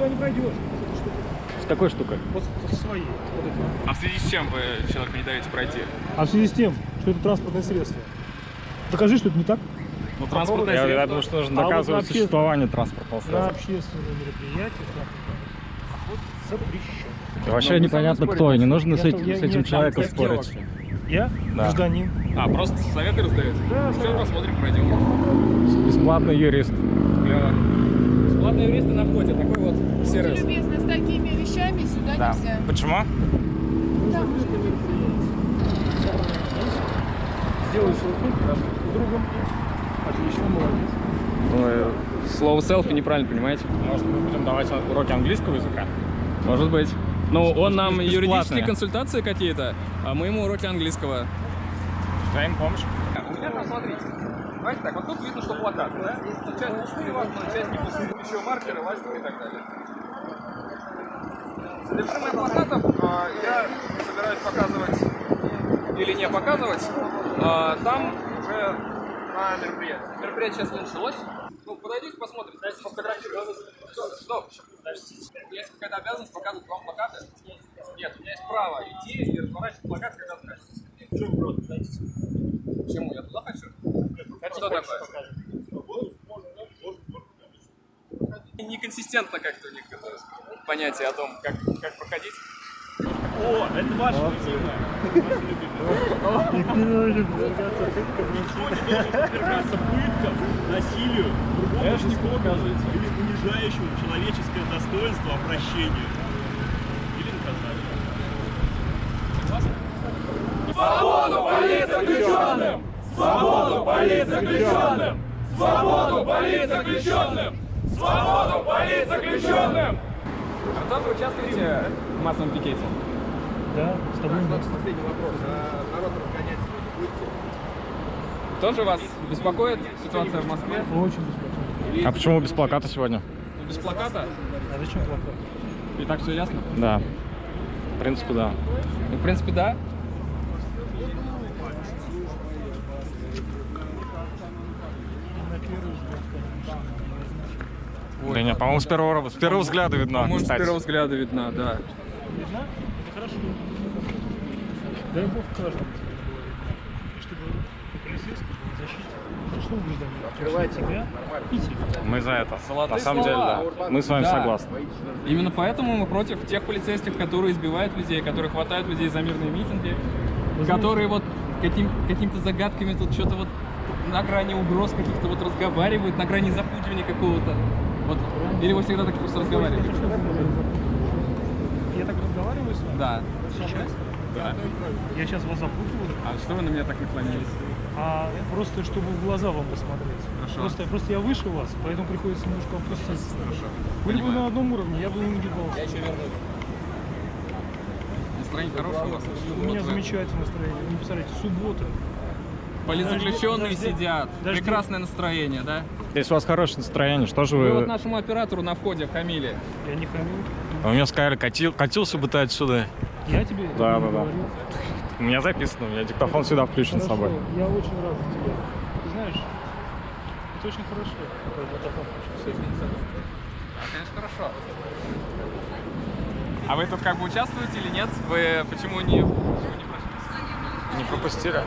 туда не пройдешь. С какой штукой? Вот со своей. Вот. А в связи с чем вы человеку не даете пройти? А в связи с тем, что это транспортное средство. Докажи, что это не так. Ну, транспортное Я, я средство. думаю, что нужно А вот доказывать вообще- существование транспортного На средства. общественные мероприятия охот запрещен. И вообще Ну, мы непонятно кто, и не нужно с Я- этим, я- с этим человеком спорить. Я Да. гражданин. А, просто советы раздаете? Да, Все, да. посмотрим, пройдем. Бесплатный юрист. Клево. Бесплатные юристы на входе, такой вот Будьте сервис. любезны, с такими вещами сюда Да. нельзя. Почему? Да. Сделай селфи с другом. Отлично, молодец. Ой, Слово селфи неправильно понимаете? Может, мы будем давать уроки английского языка? Может быть. Ну, он нам быть, юридические бесплатные. консультации какие-то, а мы ему уроки английского. Дай им помощь. Там, смотрите. Давайте так, вот тут видно, что плакаты, да? Часть пустые, возможно, часть не пустые. Еще маркеры, ластики и так далее. Содержимое плакатов а, я собираюсь показывать или не показывать. а, там уже на мероприятии. Мероприятие сейчас началось. Ну, подойдите, посмотрите, дайте сфотографировать. Стоп. Есть какая-то обязанность показывать вам плакаты? Нет, у меня есть право идти и разворачивать плакат, когда захочется. Почему? Я туда хочу? Это что такое? Неконсистентно как-то у них это понятие о том, как, как проходить. О, это ваше любимое. Никто не должен подвергаться пыткам, насилию, другому существу или унижающему человеческое достоинство обращению. Или наказанию. Согласны? А тоже участвуете в массовом пикете? Да, с тобой да. Последний вопрос. А народ разгонять будете? Тоже вас беспокоит ситуация в Москве? Очень беспокойно. А почему без плаката сегодня? Ну, Без плаката? А зачем плакат? И так все ясно? Да. В принципе, да. Ну, в принципе, да. На первый взгляд, конечно. Да нет, по-моему, с первого, с первого взгляда видно. Может, с первого взгляда видна, да. Видно? Это хорошо. Дай бог каждому тебе говорит. И чтобы ты полицейский был защите. Что? Открывайте. Себя тебя. Мы за это. Золотые На самом слова. деле, да. Мы с вами Да. согласны. Именно поэтому мы против тех полицейских, которые избивают людей, которые хватают людей за мирные митинги, которые вот каким, какими-то загадками тут что-то вот на грани угроз каких-то вот разговаривают, на грани запугивания какого-то. Вот. Или вы всегда так просто разговариваете? Я так разговариваю с вами? Да. Сейчас? Да. Я сейчас вас запутываю. А что вы на меня так наклонились? А просто чтобы в глаза вам посмотреть. Хорошо. Просто, просто я выше вас, поэтому приходится немножко опуститься. Хорошо. Были бы на одном уровне, я бы не гибался. Я еще вернусь. Настроение хорошее у вас? У меня замечательное настроение. Вы не представляете, суббота. Политзаключенные Дожди- сидят. дожди- Прекрасное настроение, да? Если у вас хорошее настроение, что же Вы вы... вот нашему оператору на входе хамили. Я не хамил. А Вы мне сказали, катил, катился бы ты отсюда. Я тебе Да, да, да. говорил. У меня записано, у меня диктофон всегда включен с Хорошо, собой. я очень рад за тебя. Ты знаешь, это очень хорошо. диктофон включен. А, конечно, хорошо. А вы тут как бы участвуете или нет? Вы почему не, почему не прошли? Не пропустили?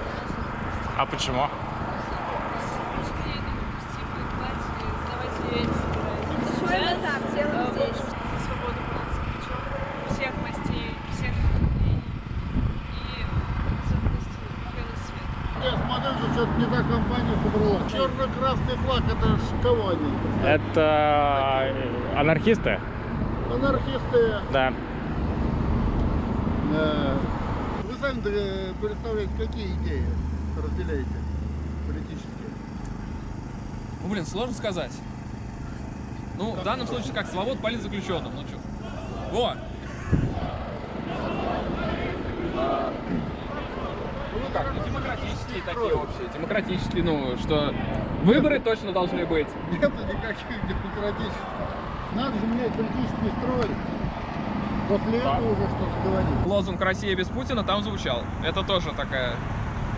А почему? Что что-то не та компания собрала. Черно-красный флаг, это кого они? Это анархисты? Анархисты. Да. Э, Вы сами э, представляете, какие идеи разделяете политические? Ну, блин, сложно сказать. Ну, в данном случае как, свобод политзаключенным, ну что? Во! Ну как, ну демократические такие общие, демократические, ну, что выборы точно должны быть. Нету никаких демократических. Надо же менять политический строй. После этого уже что-то говорить. Лозунг «Россия без Путина» там звучал. Это тоже такая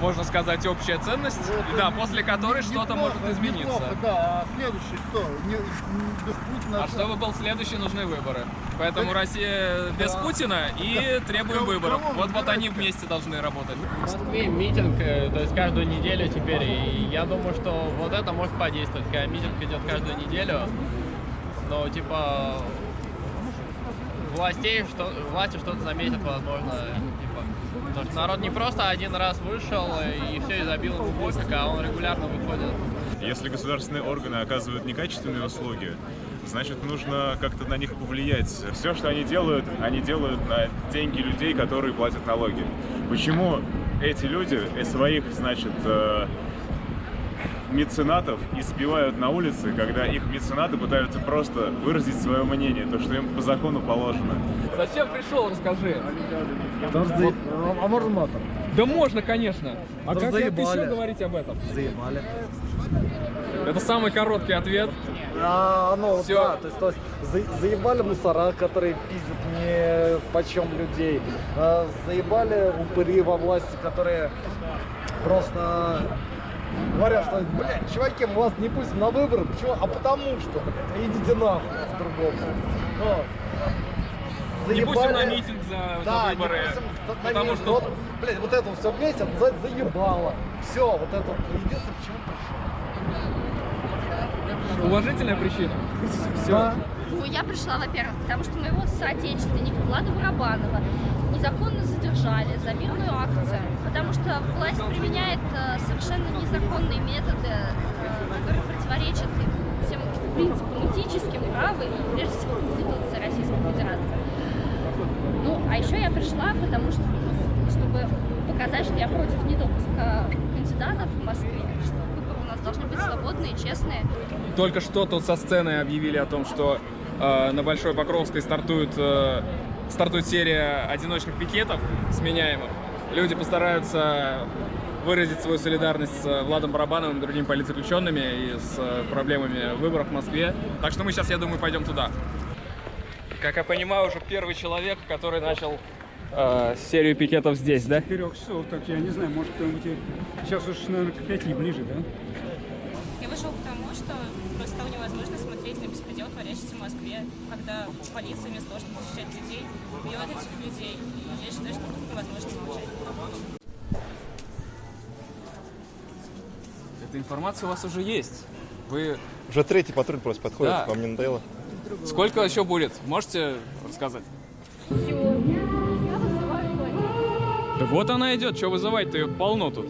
можно сказать, общая ценность, и да, после которой что-то может измениться. неплохо, да, а следующий кто? Не, не- без Путина. А чтобы был следующий, нужны выборы. Поэтому Россия без Да. Путина и требуем Кого- выборов. кого Вот, вот они вместе должны работать. В Москве митинг, э, то есть каждую неделю теперь, и я думаю, что вот это может подействовать, когда митинг идет каждую неделю, но типа властей, что, власти что-то заметят, возможно, типа, потому что народ не просто один раз вышел и все и забил ему пофиг, а он регулярно выходит. Если государственные органы оказывают некачественные услуги, значит, нужно как-то на них повлиять. Все, что они делают, они делают на деньги людей, которые платят налоги. Почему эти люди э, своих, значит, э, меценатов избивают на улице, когда их меценаты пытаются просто выразить свое мнение, то, что им по закону положено? Зачем пришел, расскажи. А можно матом? Да можно, конечно. А как заебали. еще говорить об этом? Заебали. Это самый короткий ответ. А, ну, Всё. да, то есть, то есть за- заебали мусора, которые пиздят не почем людей. А, заебали упыри во власти, которые просто говорят, что, блядь, чуваки, мы вас не пустим на выборы. Почему? А потому что, блядь, идите нахуй с другому. Вот. Не пустим на Заебали- митинг за, за Да, не выборы. пустим за- на потому митинг. что Вот, блядь, вот это все вместе за- заебало. Все, вот это вот единственное, почему пришел. уважительная причина. Да. Ну, я пришла, во-первых, потому что моего соотечественника Влада Барабанова незаконно задержали за мирную акцию, потому что власть применяет э, совершенно незаконные методы, э, которые противоречат всем принципам этическим, права и, прежде всего, Конституции Российской Федерации. Ну, а еще я пришла, потому что, ну, чтобы показать, что я против недопуска кандидатов в Москве, что должны быть свободные, честные, Только что тут со сцены объявили о том, что э, на Большой Покровской стартует, э, стартует серия одиночных пикетов сменяемых. Люди постараются выразить свою солидарность с э, Владом Барабановым и другими политзаключенными и с э, проблемами выборов в Москве. Так что мы сейчас, я думаю, пойдем туда. Как я понимаю, уже первый человек, который начал э, серию пикетов здесь, да? Четырех часов, так я не знаю, может кто-нибудь сейчас уж, наверное, к пяти ближе, да? Творящийся в Москве, когда полиция вместо того, чтобы защищать людей, убивает этих людей. И я считаю, что тут невозможно молчать. Эта информация у вас уже есть. Вы Уже третий патруль просто подходит, Да. вам не надоело? сколько еще будет? Можете рассказать? Да вот она идет, что вызывать-то ее полно тут.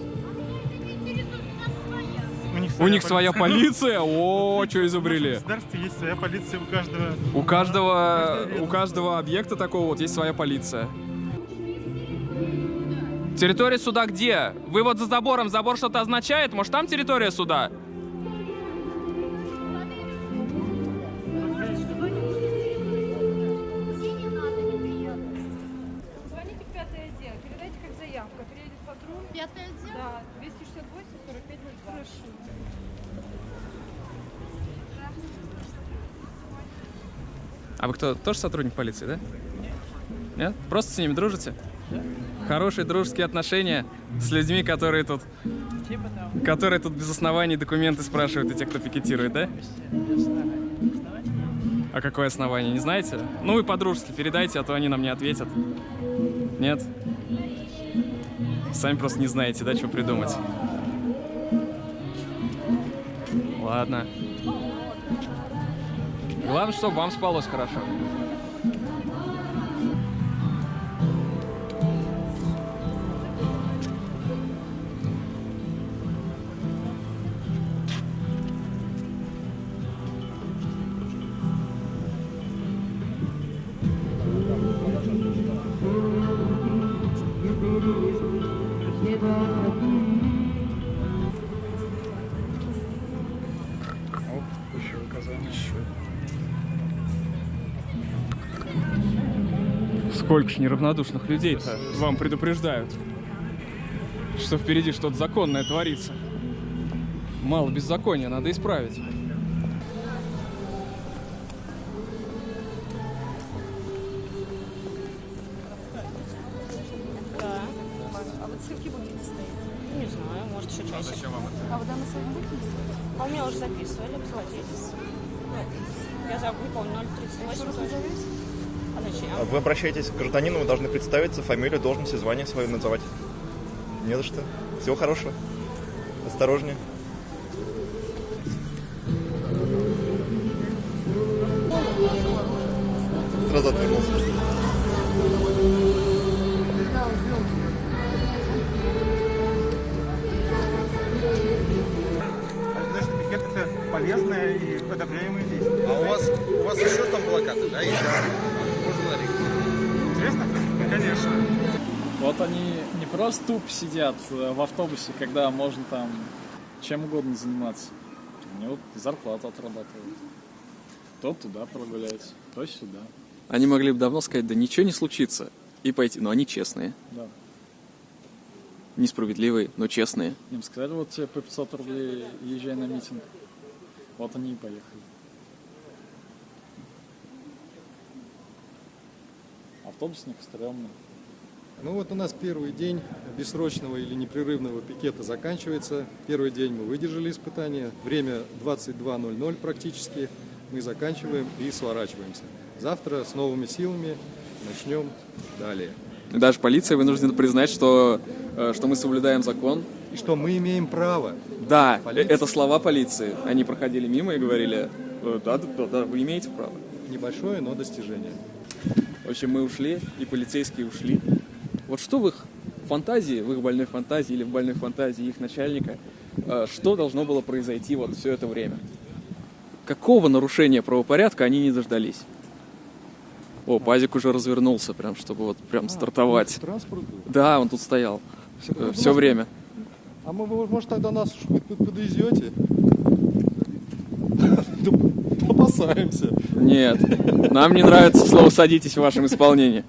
У них своя полиция? О, что изобрели? государстве есть своя полиция у каждого. У каждого, у каждого объекта такого вот есть своя полиция. Территория суда где? Вы вот за забором, забор что-то означает? Может там территория суда? Пятый отдел? Да, 268 45 02. Прошу. А вы кто, тоже сотрудник полиции, да? Нет? Просто с ними дружите? Хорошие дружеские отношения с людьми, которые тут... Которые тут без оснований документы спрашивают, и те, кто пикетирует, да? А какое основание, не знаете? Ну, вы по-дружески передайте, а то они нам не ответят. Нет? Сами просто не знаете, да, что придумать. Ладно. Главное, чтобы вам спалось хорошо. Сколько ж неравнодушных людей-то вам предупреждают, что впереди что-то законное творится. Мало беззакония, надо исправить. Да. А вот сколько будете стоять? Не знаю, может еще чаще. Зачем вам это? А данные свои будете А у меня уже записывали, владелец. Я забыл, не помню, 038 тоже. А зачем? Вы обращаетесь к гражданину, вы должны представиться, фамилию, должность и звание свое называть. Не за что. Всего хорошего. Осторожнее. Сразу отвернулся. Полезное и одобряемое действие. А у вас, у вас еще там плакаты, да? есть? Интересно? Ну, конечно. Вот они не просто тупо сидят э, в автобусе, когда можно там чем угодно заниматься. Они вот зарплату отрабатывают. То туда прогуляется, то сюда. Они могли бы давно сказать, да ничего не случится, и пойти. Но они честные. Да. Несправедливые, но честные. Им сказали, вот тебе по 500 рублей езжай на митинг. Вот они и поехали. Автобусник стрёмный. Ну вот у нас первый день бессрочного или непрерывного пикета заканчивается. Первый день мы выдержали испытание. Время 22.00 практически. Мы заканчиваем и сворачиваемся. Завтра с новыми силами начнем далее. И даже полиция вынуждена признать, что, э, что мы соблюдаем закон. И что мы имеем право. Да, Полиция- это слова полиции. Они проходили мимо и говорили, «Э, да, да, да, да, вы имеете право. Небольшое, но достижение. В общем, мы ушли, и полицейские ушли. Вот что в их фантазии, в их больной фантазии или в больной фантазии их начальника, э, что должно было произойти вот все это время? Какого нарушения правопорядка они не дождались? О, Пазик уже развернулся, прям, чтобы вот прям стартовать. Транспорт был? Да, он тут стоял ну, все нас- время. А мы, может, тогда нас подвезете? Опасаемся. Нет, нам не нравится слово «садитесь» в вашем исполнении.